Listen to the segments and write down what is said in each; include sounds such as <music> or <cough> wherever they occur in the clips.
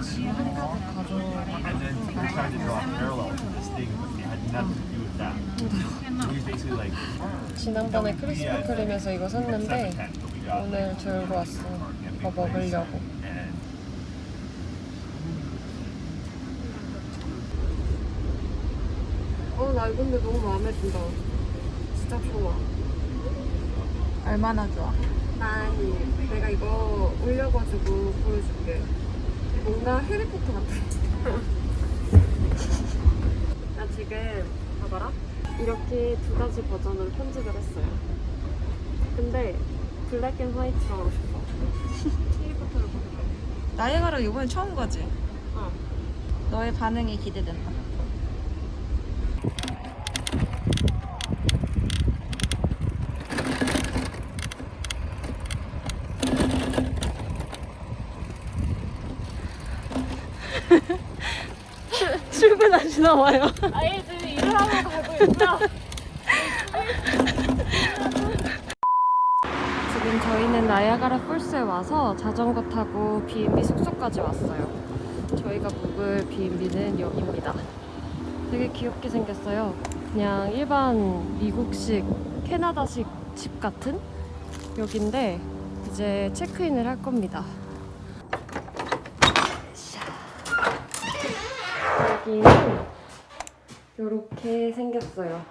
And then people tried to draw a parallel to this thing, but it had nothing to do with that. It was basically like 지난번에 크리스피 크림에서 이거 샀는데 7 but we got 오늘 들고 왔어. 이거 먹으려고. 어, 나 이거 근데 너무 마음에 든다. 진짜 좋아. 얼마나 좋아? 아니, 내가 이거 올려가지고 보여줄게. 뭔가 해리포터 같아. <laughs> 나 지금, 봐봐라. 이렇게 두 가지 버전으로 편집을 했어요. 근데 black and white로 하고 싶어. 해리포터를 거. 나이아가라 이번에 처음 가지? 어. 너의 반응이 기대된다. 봐요. 아예 지금 일을 하러 가고 있고요. 지금 저희는 나야가라 폴스에 와서 자전거 타고 B&B 숙소까지 왔어요. 저희가 묵을 B&B는 여기입니다. 되게 귀엽게 생겼어요. 그냥 일반 미국식 캐나다식 집 같은 여긴데 이제 체크인을 할 겁니다. 여기는 이렇게 생겼어요.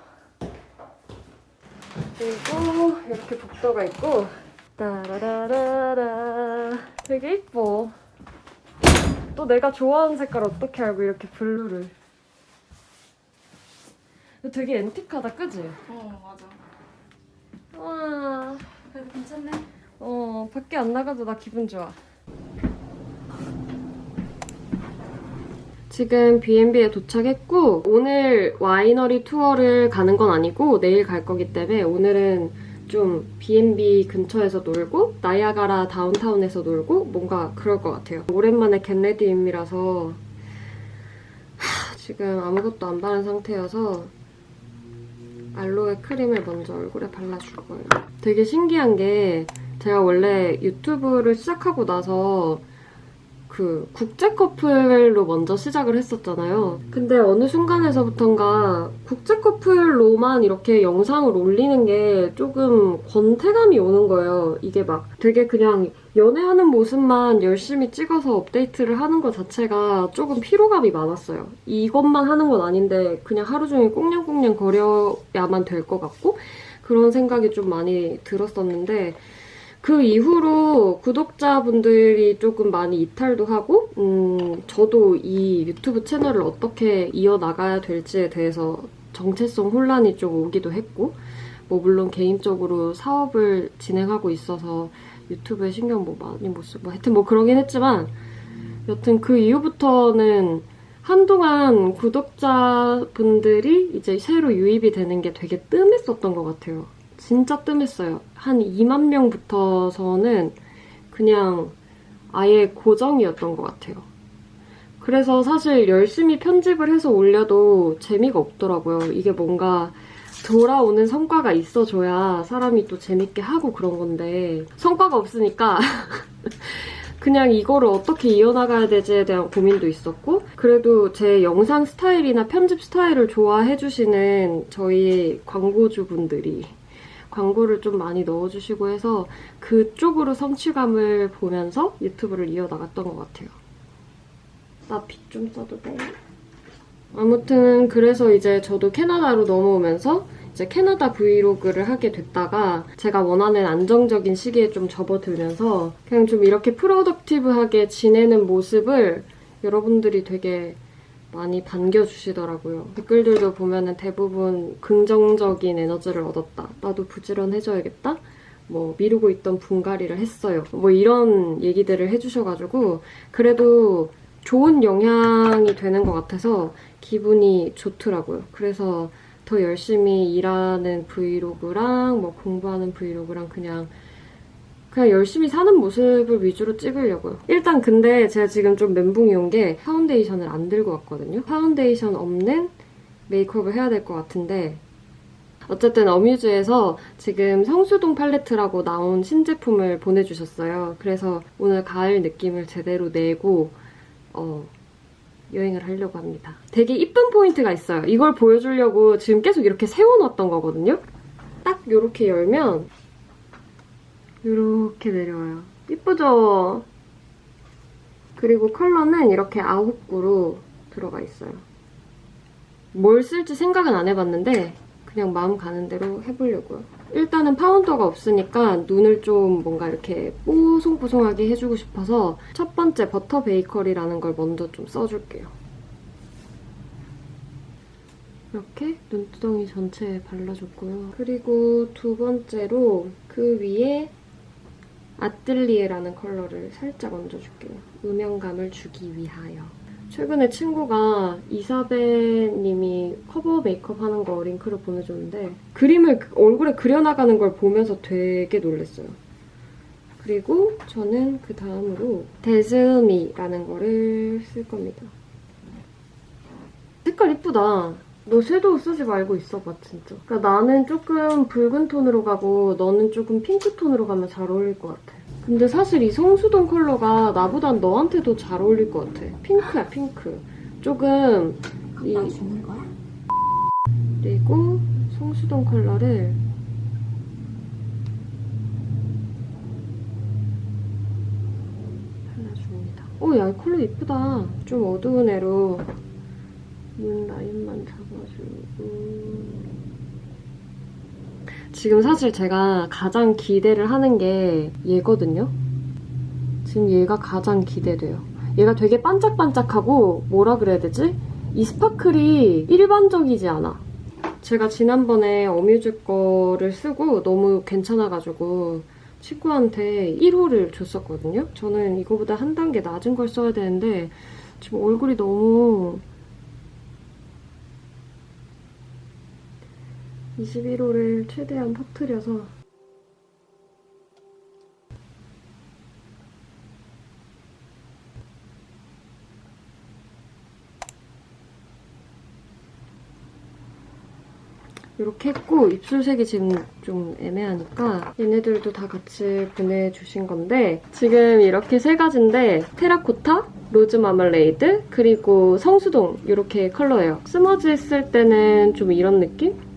그리고 이렇게 복도가 있고 따라라라라 되게 이뻐 또 내가 좋아하는 색깔 어떻게 알고 이렇게 블루를 되게 앤틱하다 그지? 어 맞아. 와 그래도 괜찮네. 어, 밖에 안 나가도 나 기분 좋아. 지금 B&B에 도착했고 오늘 와이너리 투어를 가는 건 아니고 내일 갈 거기 때문에 오늘은 좀 B&B 근처에서 놀고 나이아가라 다운타운에서 놀고 뭔가 그럴 것 같아요. 오랜만에 겟레디임이라서 하, 지금 아무것도 안 바른 상태여서 알로에 크림을 먼저 얼굴에 발라줄 거예요. 되게 신기한 게 제가 원래 유튜브를 시작하고 나서 그 국제 커플로 먼저 시작을 했었잖아요. 근데 어느 순간에서부턴가 국제 커플로만 이렇게 영상을 올리는 게 조금 권태감이 오는 거예요. 이게 막 되게 그냥 연애하는 모습만 열심히 찍어서 업데이트를 하는 것 자체가 조금 피로감이 많았어요. 이것만 하는 건 아닌데 그냥 하루 종일 꽁냥꽁냥 거려야만 될 것 같고 그런 생각이 좀 많이 들었었는데 그 이후로 구독자분들이 조금 많이 이탈도 하고, 음, 저도 이 유튜브 채널을 어떻게 이어나가야 될지에 대해서 정체성 혼란이 좀 오기도 했고, 뭐, 물론 개인적으로 사업을 진행하고 있어서 유튜브에 신경 뭐 많이 못 쓰고, 뭐 하여튼 뭐 그러긴 했지만, 여튼 그 이후부터는 한동안 구독자분들이 이제 새로 유입이 되는 게 되게 뜸했었던 것 같아요. 진짜 뜸했어요. 한 2만 명부터서는 그냥 아예 고정이었던 것 같아요. 그래서 사실 열심히 편집을 해서 올려도 재미가 없더라고요. 이게 뭔가 돌아오는 성과가 있어줘야 사람이 또 재밌게 하고 그런 건데 성과가 없으니까 <laughs> 그냥 이거를 어떻게 이어나가야 되지에 대한 고민도 있었고 그래도 제 영상 스타일이나 편집 스타일을 좋아해주시는 저희 광고주분들이 광고를 좀 많이 넣어주시고 해서 그쪽으로 성취감을 보면서 유튜브를 이어나갔던 것 같아요. 나 빗 좀 써도 돼? 아무튼 그래서 이제 저도 캐나다로 넘어오면서 이제 캐나다 브이로그를 하게 됐다가 제가 원하는 안정적인 시기에 좀 접어들면서 그냥 좀 이렇게 프로덕티브하게 지내는 모습을 여러분들이 되게 많이 반겨주시더라고요. 댓글들도 보면은 대부분 긍정적인 에너지를 얻었다. 나도 부지런해져야겠다. 뭐 미루고 있던 분갈이를 했어요. 뭐 이런 얘기들을 해주셔가지고 그래도 좋은 영향이 되는 것 같아서 기분이 좋더라고요. 그래서 더 열심히 일하는 브이로그랑 뭐 공부하는 브이로그랑 그냥 그냥 열심히 사는 모습을 위주로 찍으려고요. 일단 근데 제가 지금 좀 멘붕이 온 게 파운데이션을 안 들고 왔거든요. 파운데이션 없는 메이크업을 해야 될 것 같은데 어쨌든 어뮤즈에서 지금 성수동 팔레트라고 나온 신제품을 보내주셨어요. 그래서 오늘 가을 느낌을 제대로 내고 어, 여행을 하려고 합니다. 되게 이쁜 포인트가 있어요. 이걸 보여주려고 지금 계속 이렇게 세워놨던 거거든요. 딱 이렇게 열면 이렇게 내려와요. 이쁘죠? 그리고 컬러는 이렇게 아홉 구로 들어가 있어요. 뭘 쓸지 생각은 안 해봤는데 그냥 마음 가는 대로 해보려고요. 일단은 파운더가 없으니까 눈을 좀 뭔가 이렇게 뽀송뽀송하게 해주고 싶어서 첫 번째 버터 베이커리라는 걸 먼저 좀 써줄게요. 이렇게 눈두덩이 전체에 발라줬고요. 그리고 두 번째로 그 위에 아뜰리에라는 컬러를 살짝 얹어줄게요. 음영감을 주기 위하여. 최근에 친구가 이사배님이 커버 메이크업 하는 거 링크를 보내줬는데 그림을 그- 얼굴에 그려나가는 걸 보면서 되게 놀랐어요. 그리고 저는 그 다음으로 데즈미라는 거를 쓸 겁니다. 색깔 이쁘다. 너 섀도우 쓰지 말고 있어봐 진짜. 그러니까 나는 조금 붉은 톤으로 가고 너는 조금 핑크 톤으로 가면 잘 어울릴 것 같아. 근데 사실 이 성수동 컬러가 나보단 너한테도 잘 어울릴 것 같아. 핑크야 핑크. 조금 이 거야? 그리고 성수동 컬러를 발라줍니다. 오, 야, 이 컬러 이쁘다. 좀 어두운 애로 눈 라인만 잡아주고. 지금 사실 제가 가장 기대를 하는 게 얘거든요. 지금 얘가 가장 기대돼요. 얘가 되게 반짝반짝하고 뭐라 그래야 되지? 이 스파클이 일반적이지 않아. 제가 지난번에 어뮤즈 거를 쓰고 너무 괜찮아가지고 친구한테 1호를 줬었거든요. 저는 이거보다 한 단계 낮은 걸 써야 되는데 지금 얼굴이 너무 21호를 최대한 퍼뜨려서 이렇게 했고 입술색이 지금 좀 애매하니까 얘네들도 다 같이 보내주신 건데 지금 이렇게 세 가지인데 테라코타, rose marmalade, 그리고 성수동 이렇게 컬러예요. smudge 했을 때는 좀 이런 느낌?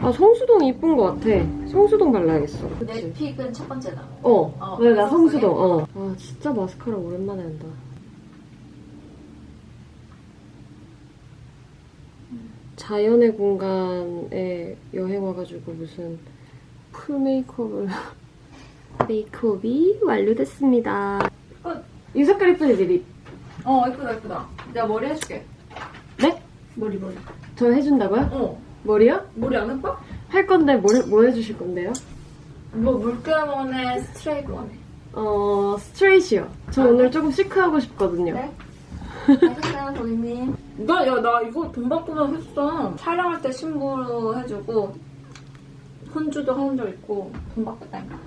아 성수동 이쁜 것 같아. 성수동 발라야겠어. 내? pick은 첫 번째다. 어, 어, 왜 나 성수동? 어. 아, 진짜 마스카라 오랜만에 한다. 자연의 공간에 여행 와가지고 무슨 full 메이크업을. <laughs> 메이크업이 완료됐습니다. 끝. 이 색깔 이쁘지, lip? 어 예쁘다 예쁘다. 내가 머리 해줄게. 네? 머리 머리. 저 해준다고요? 어 머리요? 머리 안 예뻐? 할 건데 뭐, 뭐 해주실 건데요? 뭐 물감 원에 스트레이트 원해. 어, 스트레이트요. 저 아, 오늘 조금 시크하고 싶거든요. 네? <laughs> 알겠어요 고객님. 나 야 나 이거 돈 받고만 했어. 촬영할 때 신부로 해주고 혼주도 한적 있고 돈 받겠다니까.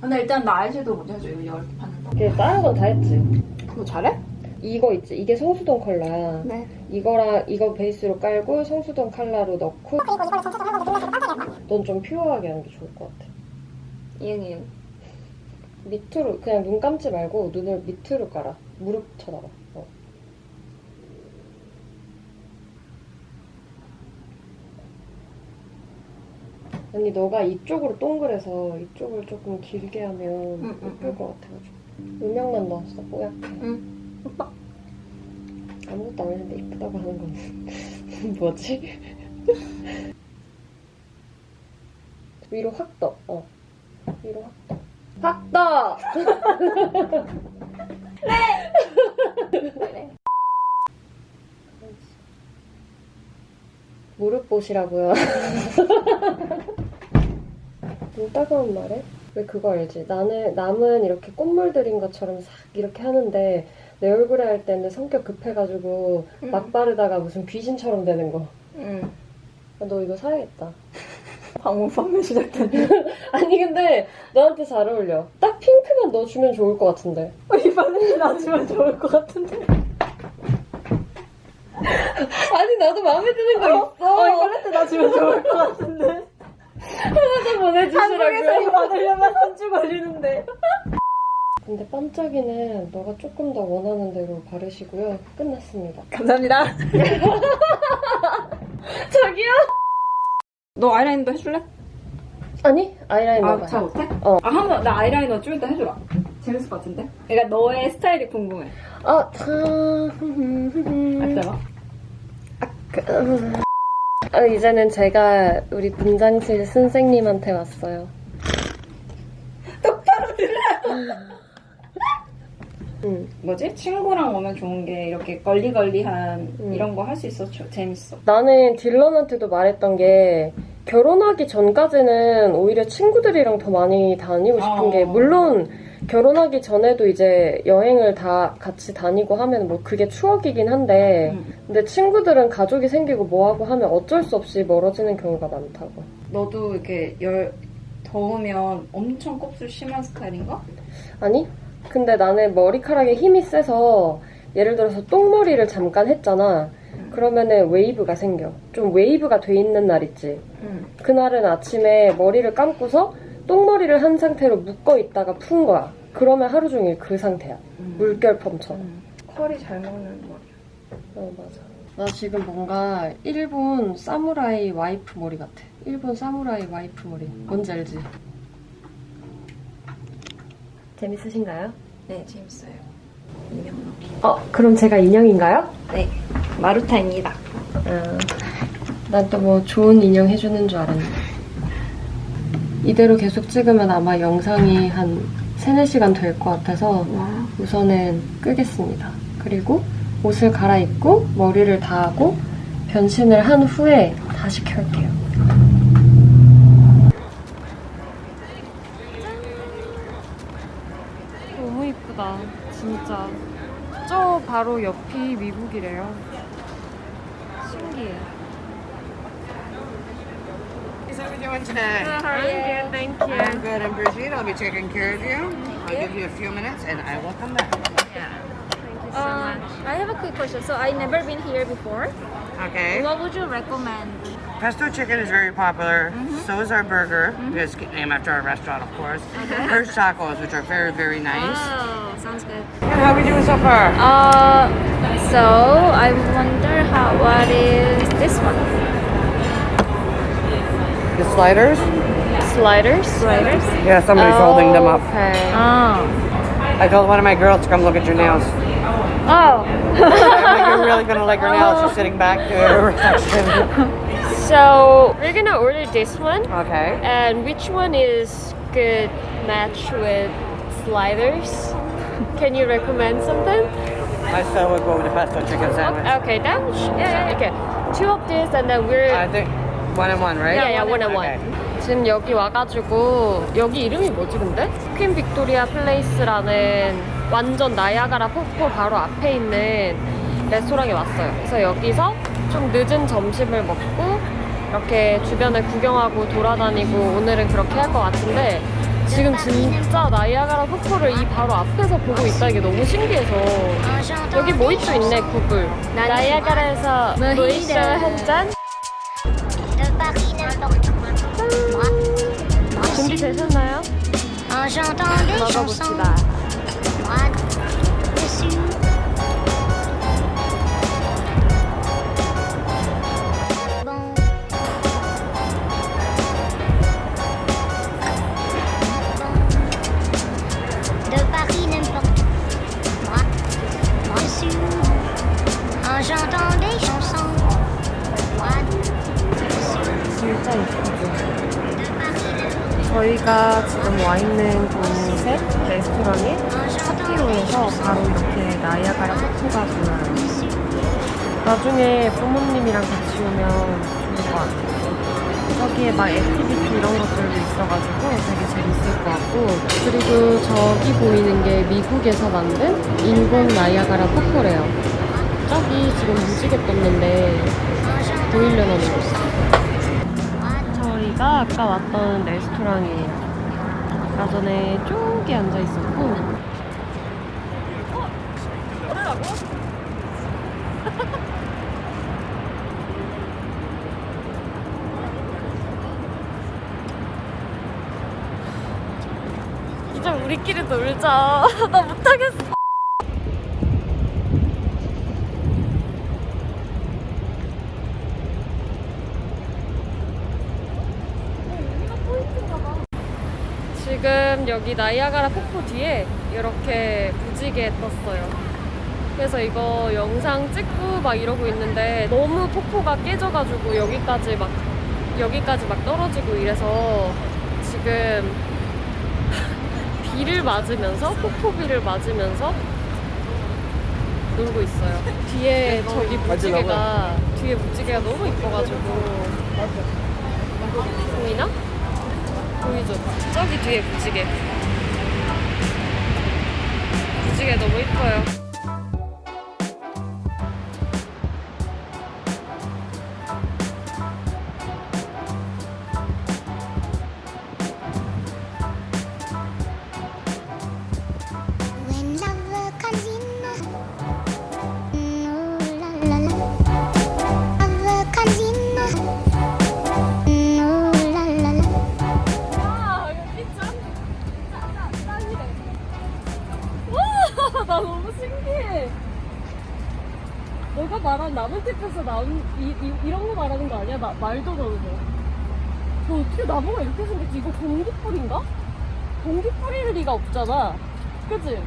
근데 일단 나 아이섀도우 먼저 해줘 이거 이렇게 받는 거. 이게 다른 건 다 했지. 그거 잘해? 이거 있지. 이게 성수동 컬러야. 네. 이거랑 이거 베이스로 깔고 성수동 컬러로 넣고 넌좀 퓨어하게 하는 게 좋을 것 같아. 이응 이응. 밑으로 그냥 눈 감지 말고 눈을 밑으로 깔아. 무릎 쳐다봐. 어. 언니 너가 이쪽으로 동그래서 이쪽을 조금 길게 하면 응, 응, 예쁠 응. 것 같아가지고 음영만 넣었어 뽀얗게 응. 오빠. 아무것도 안 했는데 이쁘다고 하는 건 <laughs> 뭐지? 위로 확 떠. 어. 위로 확 떠. 확 떠! 그래. <laughs> 무릎 보시라고요. <laughs> 눈 따가운 말에? 왜 그거 알지? 나는, 남은 이렇게 꽃물 들인 것처럼 싹 이렇게 하는데 내 얼굴에 할 때는 성격 급해가지고 응. 막 바르다가 무슨 귀신처럼 되는 거. 응. 아, 너 이거 사야겠다. <laughs> 방문 판매 시작됐네. <laughs> 아니 근데 너한테 잘 어울려. 딱 핑크만 넣어주면 좋을 것 같은데. 이 반응이 나주면 좋을 것 같은데. <laughs> 아니 나도 마음에 드는 거 있어. 어, 이 팔레트 나 주면 좋을 것 같은데. 좀 보내주시라고요. 한국에서 이 받으려면 한 주 걸리는데. 근데 반짝이는 너가 조금 더 원하는 대로 바르시고요. 끝났습니다. 감사합니다. <laughs> 저기요? 너 아이라인도 해줄래? 아니 아이라이너 아. 잘 못해? 어. 아, 한번 나 아이라이너 좀 이따 해줘라. 재밌을 것 같은데? 그러니까 너의 스타일이 궁금해. 아, 참. 알잖아. 아, 이제는 제가 우리 분장실 선생님한테 왔어요. <laughs> 응. 뭐지? 친구랑 오면 좋은 게 이렇게 걸리걸리한 음. 이런 거 할 수 있어. 저- 재밌어. 나는 딜런한테도 말했던 게 결혼하기 전까지는 오히려 친구들이랑 더 많이 다니고 싶은 어. 게 물론 결혼하기 전에도 이제 여행을 다 같이 다니고 하면 뭐 그게 추억이긴 한데 음. 근데 친구들은 가족이 생기고 뭐하고 하면 어쩔 수 없이 멀어지는 경우가 많다고. 너도 이렇게 열 더우면 엄청 곱슬 심한 스타일인가? 아니? 근데 나는 머리카락에 힘이 세서 예를 들어서 똥머리를 잠깐 했잖아. 그러면은 웨이브가 생겨. 좀 웨이브가 돼 있는 날 있지. 응. 그날은 아침에 머리를 감고서 똥머리를 한 상태로 묶어 있다가 푼 거야. 그러면 하루 종일 그 상태야. 물결펌처럼. 컬이 잘 먹는 머리. 어, 맞아. 나 지금 뭔가 일본 사무라이 와이프 머리 같아. 일본 사무라이 와이프 머리. 뭔지 알지? 재밌으신가요? 네, 재밌어요. 인형. 어, 그럼 제가 인형인가요? 네, 마루타입니다. 아, 난또 뭐 좋은 인형 해주는 줄 알았네. 이대로 계속 찍으면 아마 영상이 한 3, 4시간 될 것 같아서 와. 우선은 끄겠습니다. 그리고 옷을 갈아입고 머리를 다 하고 변신을 한 후에 다시 켤게요. 바로 옆이 미국이래요. 신기해. How are we doing today? I'm good, thank you. I'm good and Brigitte. I'll be taking care of you. I'll give you a few minutes and I will come back. Uh, I have a quick question. So I never been here before. Okay. What would you recommend? Pesto chicken is very popular. So is our burger. It's named after our restaurant, of course. Hirsch tacos, which are very, very nice. Oh, sounds good. And how are we doing so far? Uh, so I wonder how what is this one? The sliders? Sliders? Sliders. Yeah, somebody's holding them up. Okay. Oh. I told one of my girls to come look at your nails. Oh. I'm like, you're really gonna like her nails. She's <laughs> sitting back to her reflection. <laughs> So we're gonna order this one, Okay. and which one is good match with sliders? Can you recommend something? I still would go with the pesto chicken sandwich. Okay, was, yeah, yeah, okay. Two of this, and then we're I think one and one, right? yeah, yeah, one and one. 지금 여기 와가지고 여기 이름이 뭐지 근데? Queen Victoria Place라는 완전 나이아가라 폭포 바로 앞에 있는 레스토랑에 왔어요. 그래서 여기서 좀 늦은 점심을 먹고 이렇게 주변을 구경하고 돌아다니고 오늘은 그렇게 할 것 같은데 지금 진짜 나이아가라 폭포를 이 바로 앞에서 보고 있다는 게 너무 신기해서. 여기 모히또 있네 구글? 나이아가라에서 모히또 한잔? 준비되셨나요? 먹어봅시다 미국에서 만든 인공 나이아가라 폭포래요. 저기 지금 무지개 떴는데 보이려나 모르겠어요. 저희가 아까 왔던 레스토랑이에요. 아까 전에 저기 앉아 있었고. 우리끼리 놀자. <laughs> 나 못하겠어. 지금 여기 나이아가라 폭포 뒤에 이렇게 무지개 떴어요. 그래서 이거 영상 찍고 막 이러고 있는데 너무 폭포가 깨져가지고 여기까지 막 여기까지 막 떨어지고 이래서 지금 비를 맞으면서 폭포비를 맞으면서 놀고 있어요. 뒤에 저기 무지개가 뒤에 무지개가 너무 이뻐가지고 보이나? 보이죠? 저기 뒤에 무지개. 무지개 너무 이뻐요. 나무숲에서 나온 이, 이, 이런 거 말하는 거 아니야? 나, 말도 너무 저 어떻게 나무가 이렇게 생겼지? 이거 공기뿌리인가? 공기뿌리일 리가 없잖아. 그치?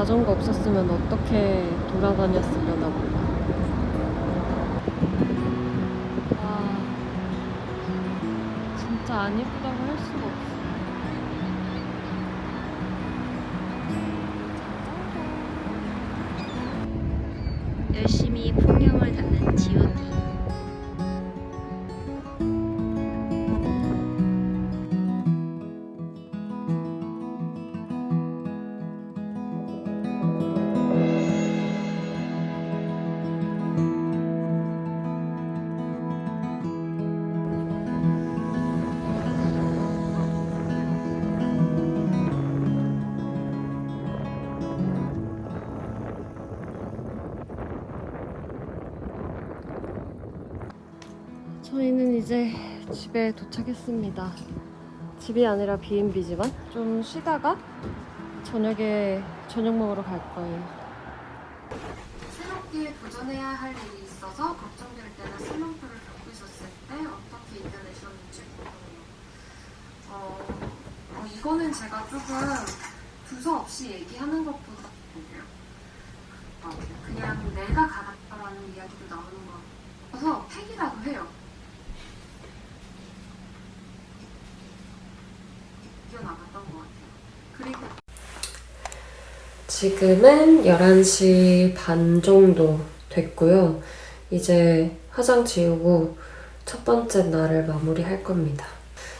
자전거 없었으면 어떻게 돌아다녔으려나 몰라. 아, 진짜 안 예쁘다고 할 수가 없어. 이제 집에 도착했습니다. 집이 아니라 B&B지만 좀 쉬다가 저녁에 저녁 먹으러 갈 거예요. 새롭게 도전해야 할 일이 있어서 걱정될 때나 슬럼프를 있었을 때 어떻게 이겨내셨는지 궁금해요. 어, 어, 이거는 제가 조금 두서 없이 얘기하는 것보다 어, 그냥 내가 가봤다라는 이야기도 나오는 것 같아서 팩이라도 해요. 이겨나갔던 것 같아요. 그리고 지금은 11시 반 정도 됐고요. 이제 화장 지우고 첫 번째 날을 마무리할 겁니다.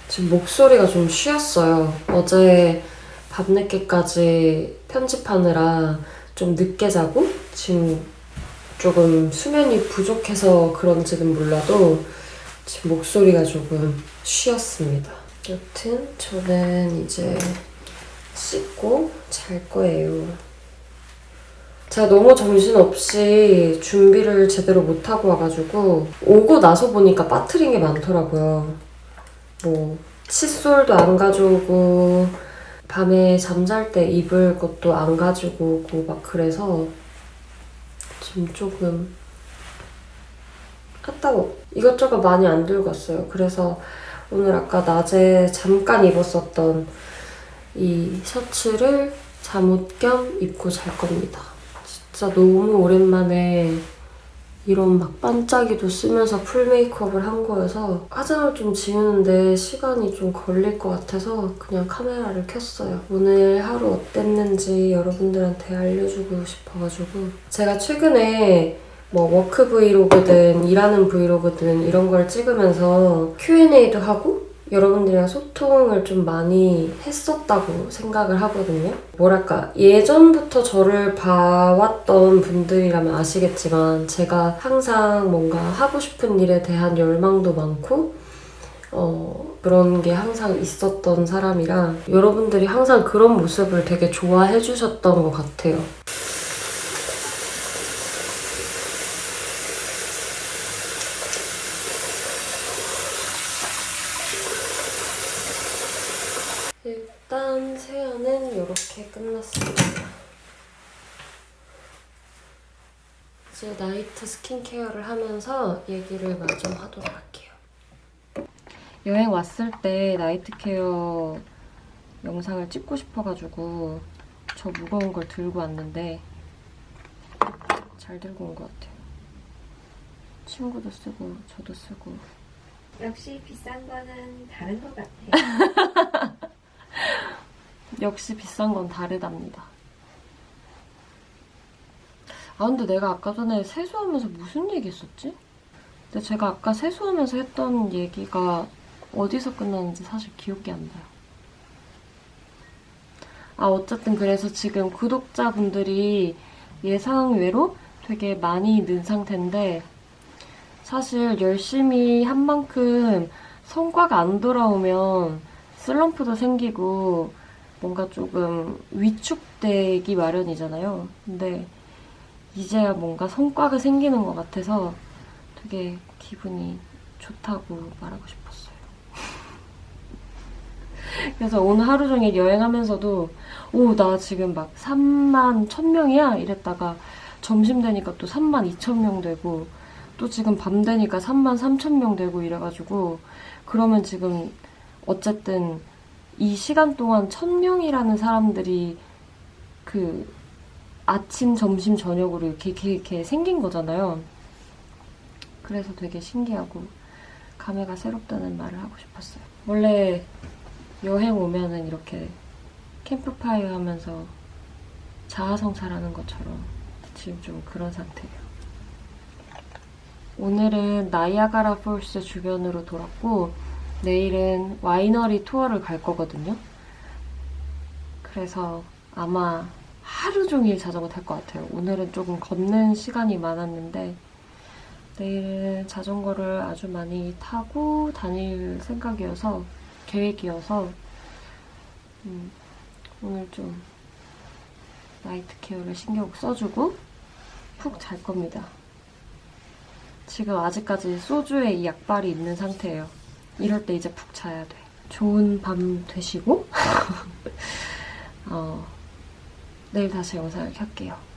지금 목소리가 좀 쉬었어요. 어제 밤늦게까지 편집하느라 좀 늦게 자고 지금 조금 수면이 부족해서 그런지는 몰라도 지금 목소리가 조금 쉬었습니다. 여튼 저는 이제 씻고 잘 거예요. 제가 너무 정신없이 준비를 제대로 못하고 와가지고 오고 나서 보니까 빠트린 게 많더라고요. 뭐 칫솔도 안 가져오고 밤에 잠잘 때 입을 것도 안 가지고 오고 막 그래서 지금 조금 아따고 이것저것 많이 안 들고 왔어요. 그래서 오늘 아까 낮에 잠깐 입었었던 이 셔츠를 잠옷 겸 입고 잘 겁니다. 진짜 너무 오랜만에 이런 막 반짝이도 쓰면서 풀 메이크업을 한 거여서 화장을 좀 지우는데 시간이 좀 걸릴 것 같아서 그냥 카메라를 켰어요. 오늘 하루 어땠는지 여러분들한테 알려주고 싶어가지고 제가 최근에 뭐 work 브이로그든 일하는 브이로그든 이런 걸 찍으면서 Q&A도 하고 여러분들이랑 소통을 좀 많이 했었다고 생각을 하거든요. 뭐랄까, 예전부터 저를 봐왔던 분들이라면 아시겠지만, 제가 항상 뭔가 하고 싶은 일에 대한 열망도 많고, 어, 그런 게 항상 있었던 사람이라, 여러분들이 항상 그런 모습을 되게 좋아해 주셨던 것 같아요. 일단 세안은 이렇게 끝났습니다. 이제 나이트 스킨케어를 하면서 얘기를 마저 하도록 할게요. 여행 왔을 때 나이트 케어 영상을 찍고 싶어가지고 저 무거운 걸 들고 왔는데 잘 들고 온 것 같아요. 친구도 쓰고 저도 쓰고 역시 비싼 거는 다른 것 같아. <laughs> 역시 비싼 건 다르답니다. 아 근데 내가 아까 전에 세수하면서 무슨 얘기 했었지? 근데 제가 아까 세수하면서 했던 얘기가 어디서 끝났는지 사실 기억이 안 나요. 아 어쨌든 그래서 지금 구독자분들이 예상외로 되게 많이 는 상태인데 사실 열심히 한 만큼 성과가 안 돌아오면 슬럼프도 생기고 뭔가 조금 위축되기 마련이잖아요. 근데 이제야 뭔가 성과가 생기는 것 같아서 되게 기분이 좋다고 말하고 싶었어요. <laughs> 그래서 오늘 하루 종일 여행하면서도 오, 나 지금 막 3만 1000명이야? 이랬다가 점심 되니까 또 3만 2000명 되고 또 지금 밤 되니까 3만 3000명 되고 이래가지고 그러면 지금 어쨌든 이 시간 동안 1000명이라는 사람들이 그 아침, 점심, 저녁으로 이렇게, 이렇게, 이렇게 생긴 거잖아요. 그래서 되게 신기하고 감회가 새롭다는 말을 하고 싶었어요. 원래 여행 오면은 이렇게 캠프파이어 하면서 자아성찰하는 것처럼 지금 좀 그런 상태예요. 오늘은 나이아가라 폴스 주변으로 돌았고 내일은 와이너리 투어를 갈 거거든요. 그래서 아마 하루 종일 자전거 탈 것 같아요. 오늘은 조금 걷는 시간이 많았는데 내일은 자전거를 아주 많이 타고 다닐 생각이어서 계획이어서 음, 오늘 좀 나이트 케어를 신경 써주고 푹 잘 겁니다. 지금 아직까지 소주에 이 약발이 있는 상태예요. 이럴 때 이제 푹 자야 돼. 좋은 밤 되시고 <laughs> 어, 내일 다시 영상을 켤게요.